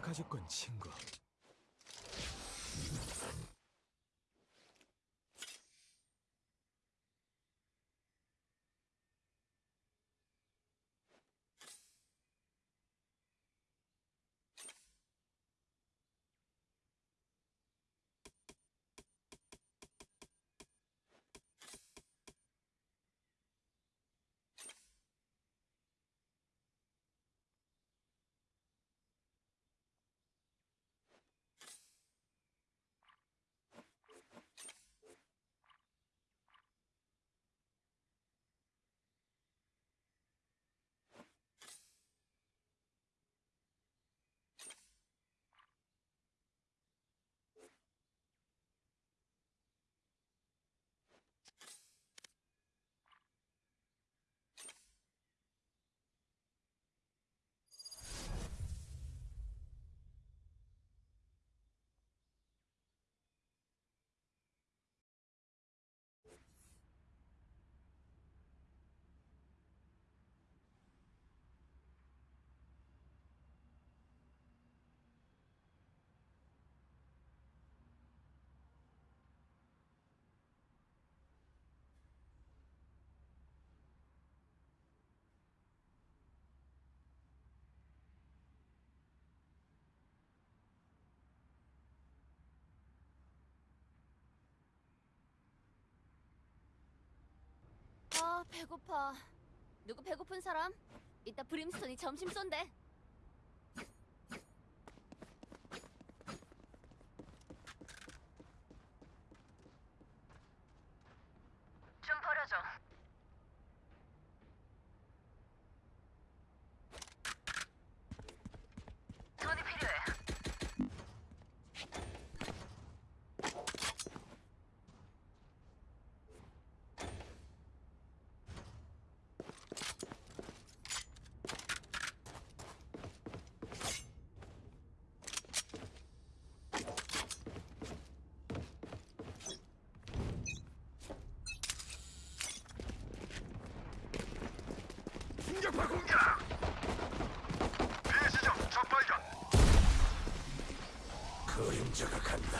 가졌군, 친구. 아 배고파. 누구 배고픈 사람? 이따 브림스톤이 점심 쏜대. 좀 버려줘. 돈이 필요해. 공격파 공격! 비시정 적발견! 그림자가 간다.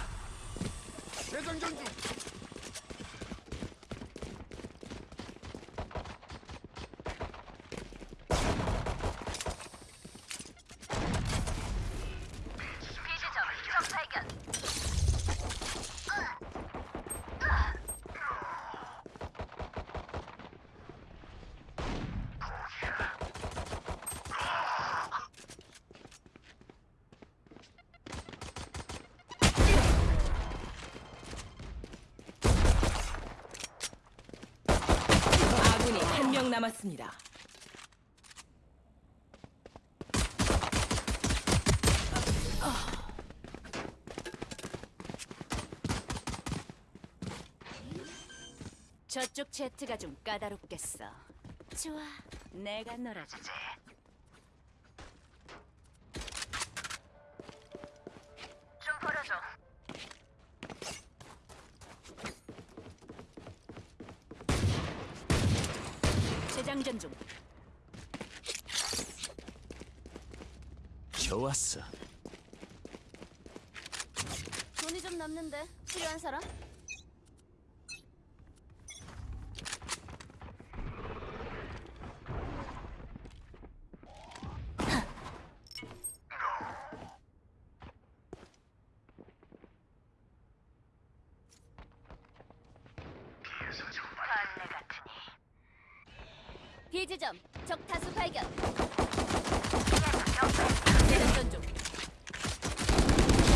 대장전 중! 비지점 적 발견. 아군이 한 명 남았습니다. 저쪽 제트가 좀 까다롭겠어. 좋아, 내가 놀아주지. 장전 중. 좋았어. 돈이 좀 남는데 필요한 사람? 벌레 같으니. 비지점 적 타수 발견. 재장전 중.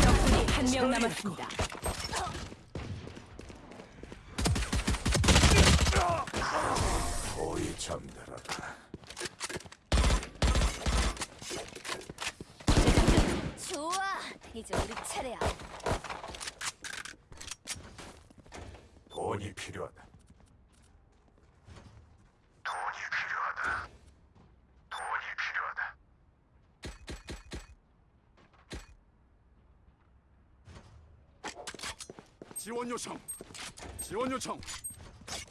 적군이 한 명 남았습니다. 지원 요청! 지원 요청!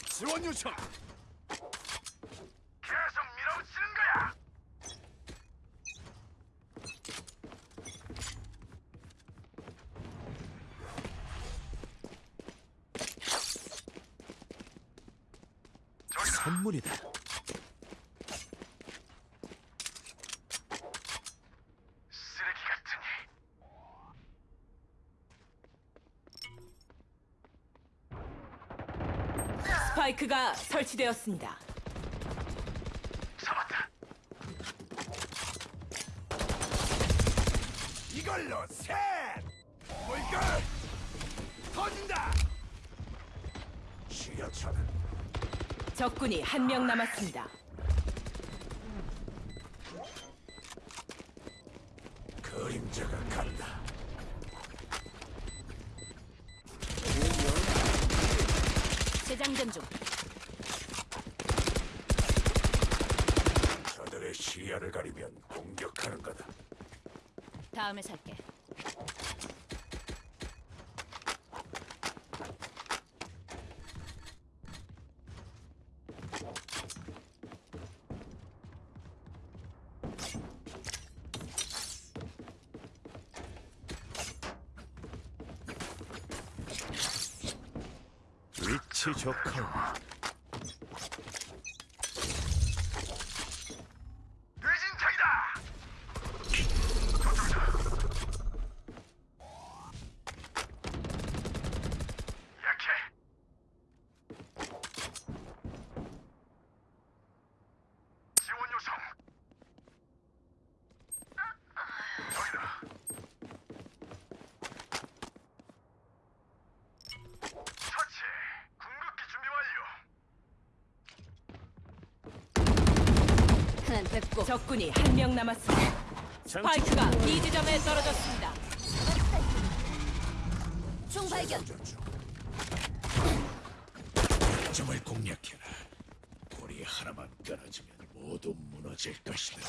지원 요청! 계속 밀어붙이는 거야! 선물이다. 스파이크가 설치되었습니다. 잡았다. 이걸로 셋. 뭘까? 터진다. 지하철은 적군이 한 명 남았습니다. 그림자가 간다. 재장전 중. 저들의 시야를 가리면 공격하는 거다. 다음에 살게. 위치 좋군. 의진창이다. 약해. 지원 요청. 저기다. 처치. 궁극기 준비 완료. 하나 됐고. 적군이 한 명 남았습니다. 스파이크가 B 지점에 떨어졌습니다. 총 발견. 점을 공략해라. 돌이 하나만 끊어지면 모두 무너질 것이다.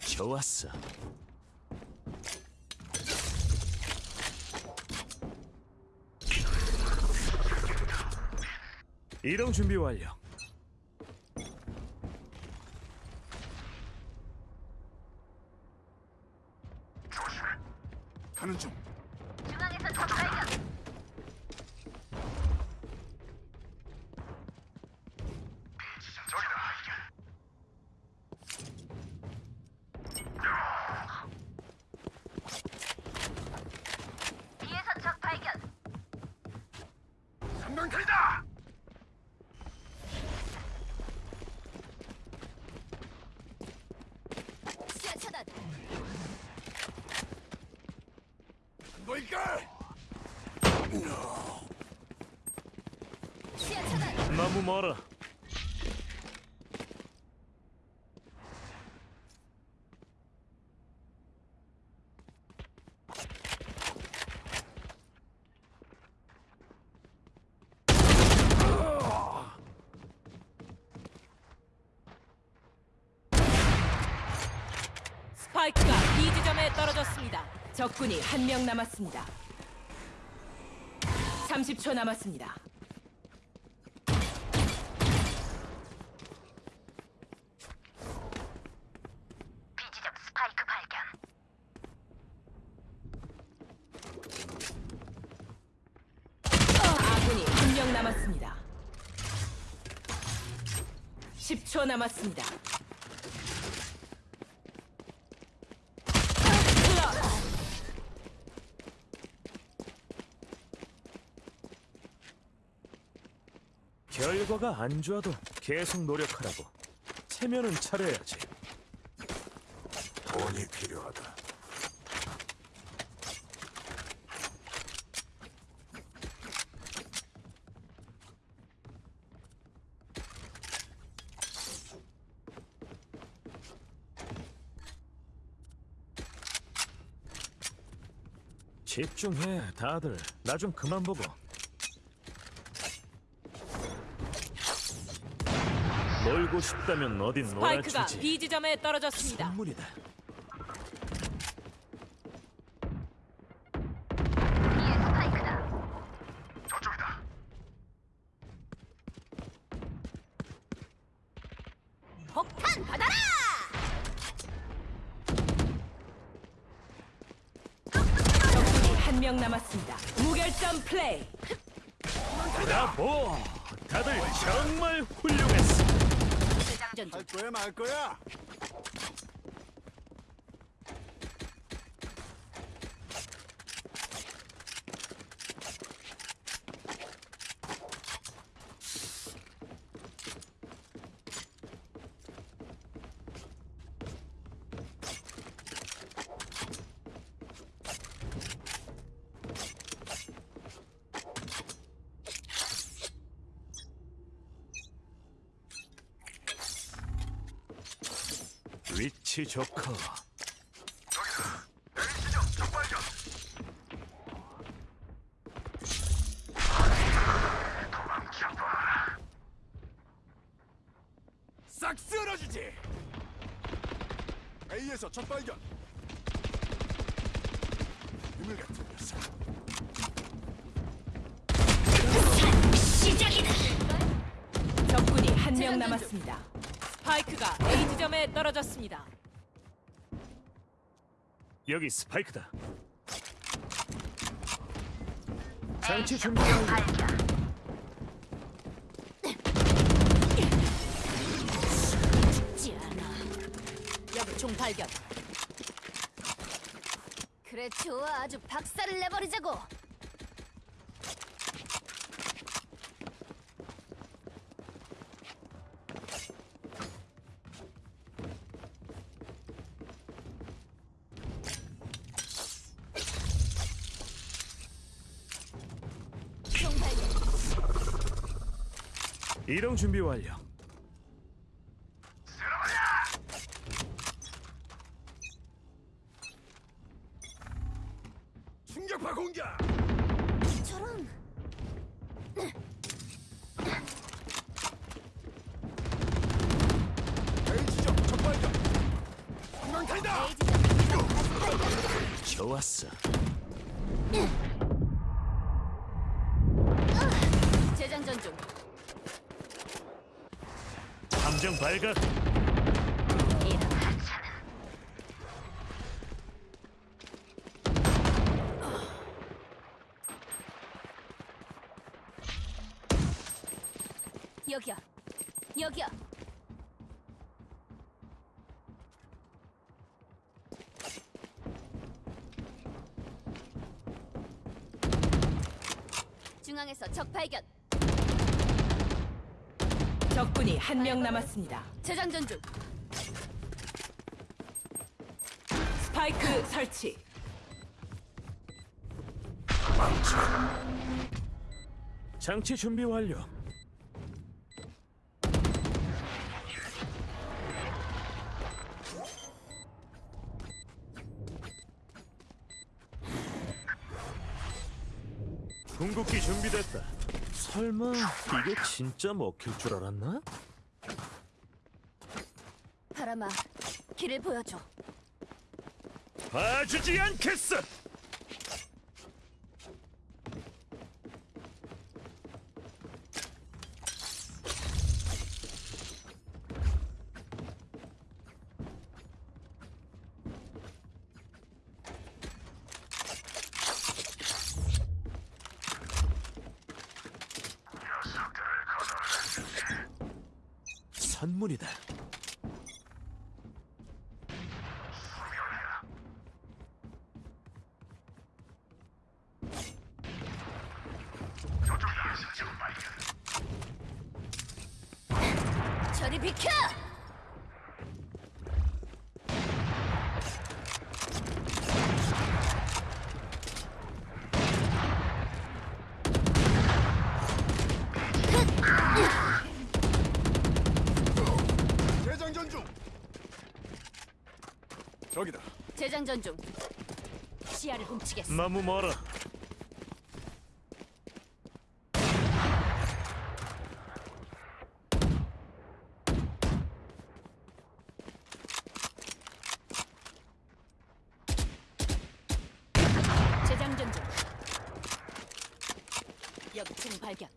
좋았어. 이동 준비 완료. 조심해. 가는 중. 중앙에서 적 발견. 저기다. 뒤에서 적 발견. 성광탄이다. 시야 차단. 시야 차단. 너무 멀어. 스파이크가 B 지점에 떨어졌습니다. 적군이 한 명 남았습니다. 30초 남았습니다. 비지점 스파이크 발견. 아군이 한 명 남았습니다. 10초 남았습니다. 결과가 안 좋아도 계속 노력하라고. 체면은 차려야지. 돈이 필요하다. 집중해, 다들. 나 좀 그만 보고. 놀고 싶다면 어딘 스파이크가 놀아주지. B 지점에 떨어졌습니다. 선물이다. 말 거야? 위치 좋고 싹 쓸어주지. A에서 첫 발견. 유물 같은 녀석. 적군이 한 명 남았습니다. 스파이크가 A 지점에 떨어졌습니다. 여기 스파이크다. 장치 준비 완료. 죽지 않아. 여기 총 발견. 그래 좋아 아주 박살을 내버리자고. 총 발견. 이동 준비 완료. 충격파 공격. 저런 지점 발견. 좋았어. 발각. 이런 여기야. 여기야. 중앙에서 적 발견. 적군이 한 명 남았습니다. 재장전 중. 스파이크 설치. 장치 준비 완료. 궁극기 준비됐다. 설마 이게 진짜 먹힐 줄 알았나? 바람아, 길을 보여줘. 봐주지 않겠어. 선물이다. 저리 비켜! 재장전 중. 저기다. 재장전 중. 시야를 훔치겠어. 너무 멀어. 재장전 중. 총 발견.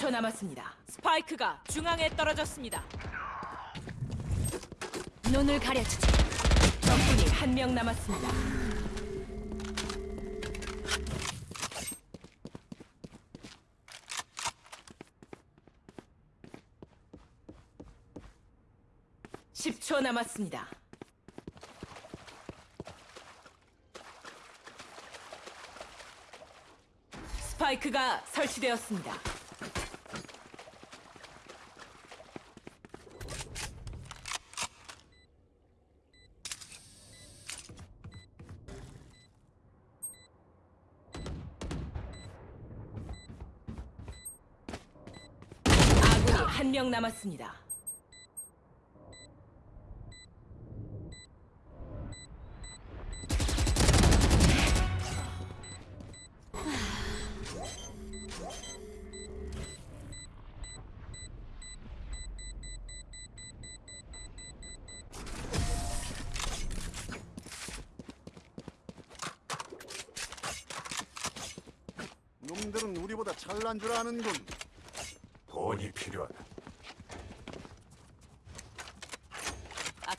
10초 남았습니다. 스파이크가 중앙에 떨어졌습니다. 눈을 가려주지. 적군이 한 명 남았습니다. (10초) 남았습니다. 스파이크가 설치되었습니다. 아군이 한 명 남았습니다.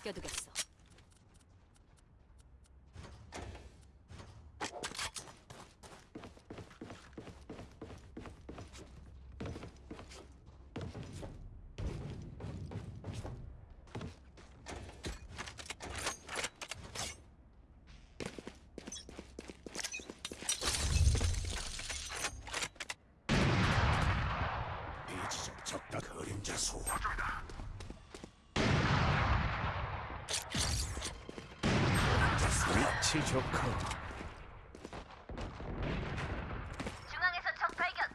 아껴두겠어. 이지적 적다 그림자 소. 위치 좋고 중앙에서 적 발견.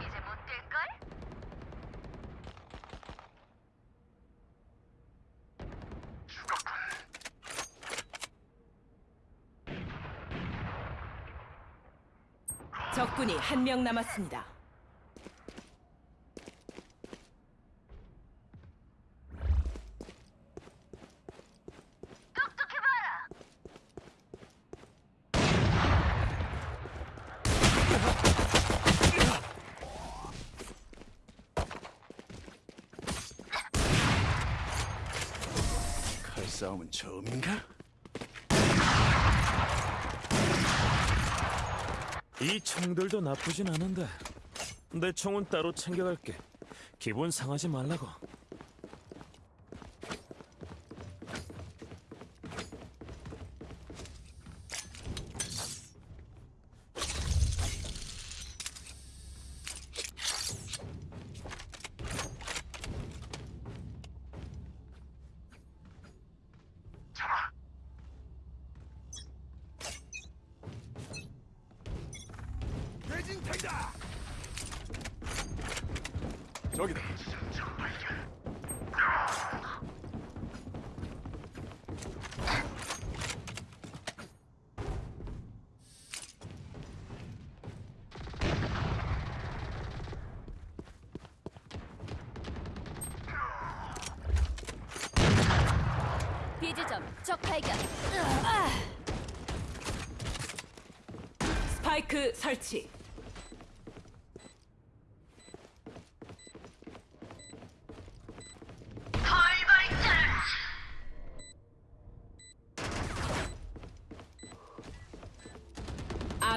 이제 못 뛸걸? 적군이 한 명 남았습니다. 똑똑히 봐라. 칼싸움은 처음인가? 이 총들도 나쁘진 않은데. 내 총은 따로 챙겨갈게. 기분 상하지 말라고 저기다. 비지점 적 발견. 스파이크 설치.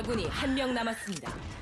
아군이 한 명 남았습니다.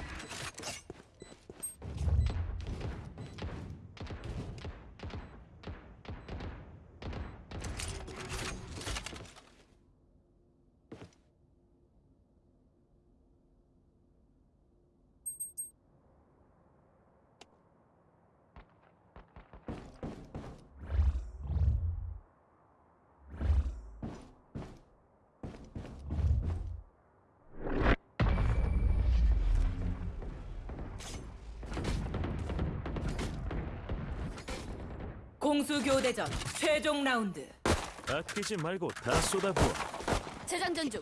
교대전 최종 라운드. 아끼지 말고 다 쏟아부어. 재장전 중.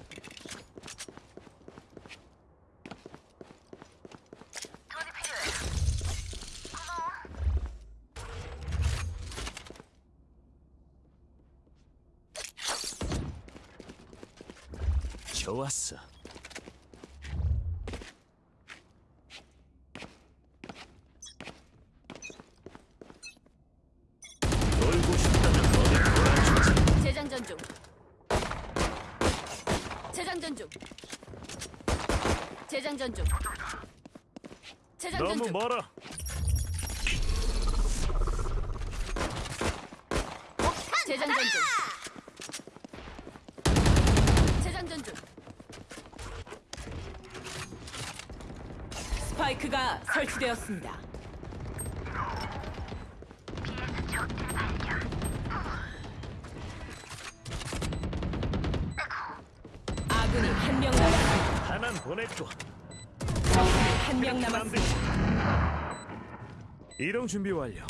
좋았어. 재장전 중. 재장전 너무 중. 멀어. 재장전 중. 재장전 중. 스파이크가 설치되었습니다. 아군이 한 명 남았습니다. 보냈고 한 명 남았습니다. 이동 준비 완료.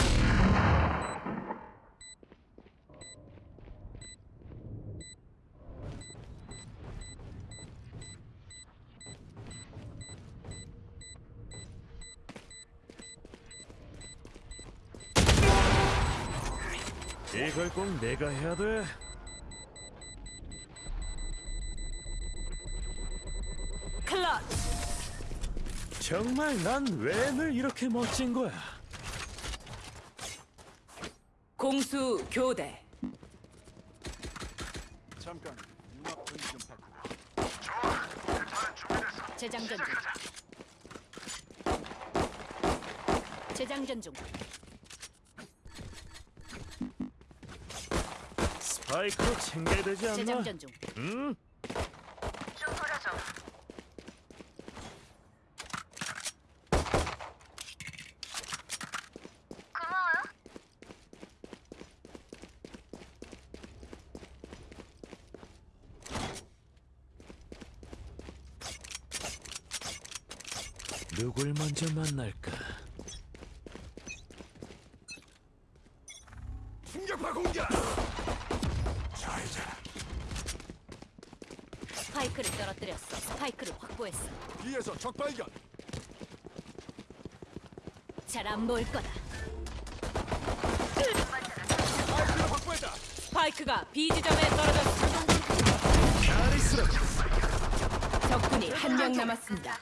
이걸 꼭 내가 해야 돼. 정말 난 왜 늘 이렇게 멋진 거야? 공수 교대. 잠깐 융합 분위 좀 바꾸고 재장전 중. 재장전 중. 스파이크로 챙겨야 되지 않나? 재장전 중. 응? 누굴 먼저 만날까? 충격파 공격 잘자 스파이크를 떨어뜨렸어. 확보했어. 뒤에서 적 발견 잘 안 보일 거다. 스파이크를 확보했다 스파이크가 B 지점에 떨어졌습니다. 카리스라 적군이 한 명 남았습니다.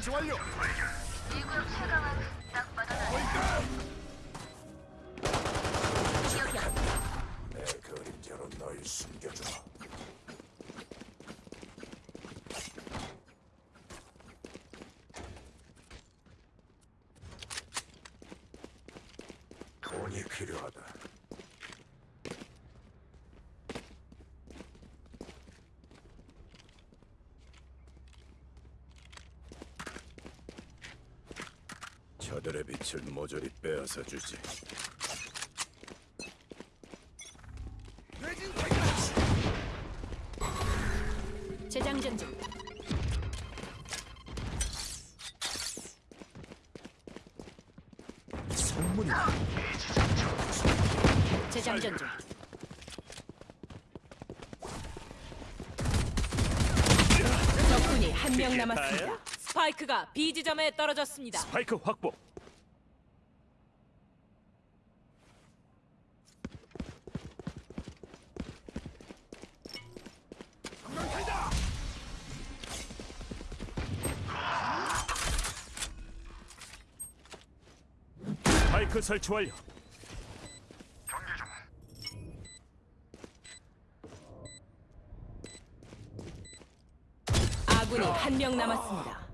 설치 완료 내 그림자로 널 숨겨주마 돈이 필요하다 저들의 빛을 모조리 빼앗아 주지 재장전 중. 성문이다. 재장전 중. 적군이 한 명 남았습니다. 스파이크가 B 지점에 떨어졌습니다. 스파이크 확보. 한명탄다 스파이크 설치 완료. 아군이 한 명 남았습니다.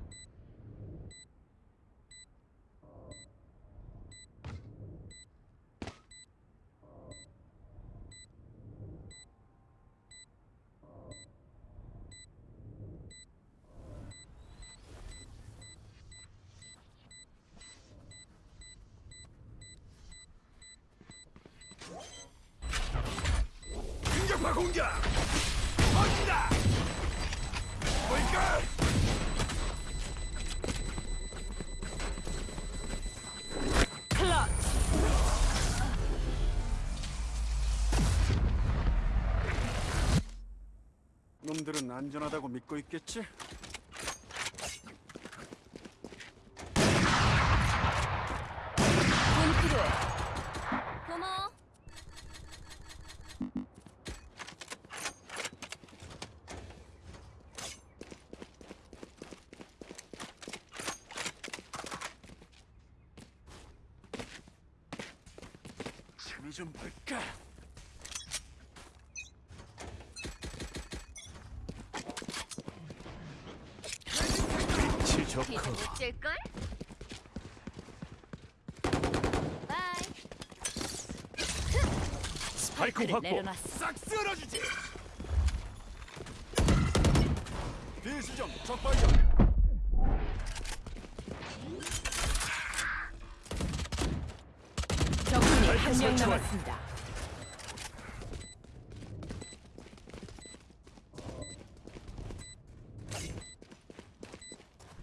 안전하다고 믿고 있겠지? 좀 볼까? 못찔걸 바이. 스파이크 확보. 싹 쓸어주지. 비시점 적발견. 적군이 한 명. 남았습니다.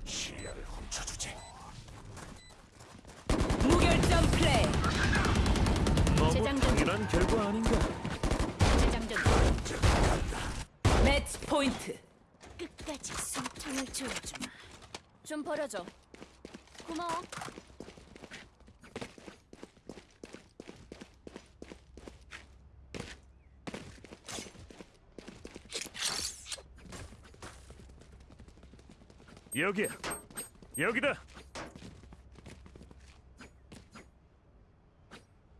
시야를 훔쳐주지. 무결점 플레이. 너무 당연한 결과 아닌가? 재장전. 매치 포인트. 끝까지 숨통을 조여주마. 좀 버려줘. 고마워. 여기야. 여기다.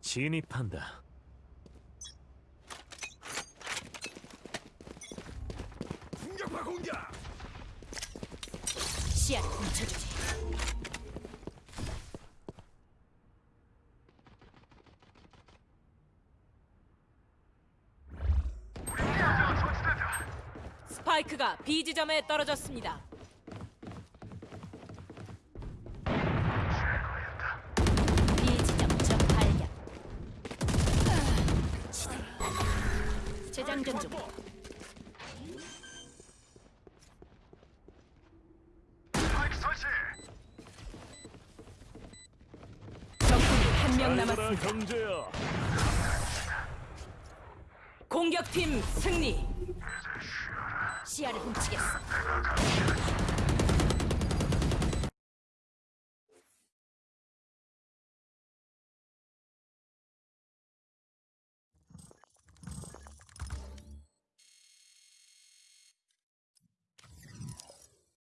진입한다. 공격파 공격. 시야를 훔쳐주지. 스파이크가 B 지점에 떨어졌습니다. B 지점 적 발견. 재장전 중. 적군이 한명 알거라 남았습니다. 경제야.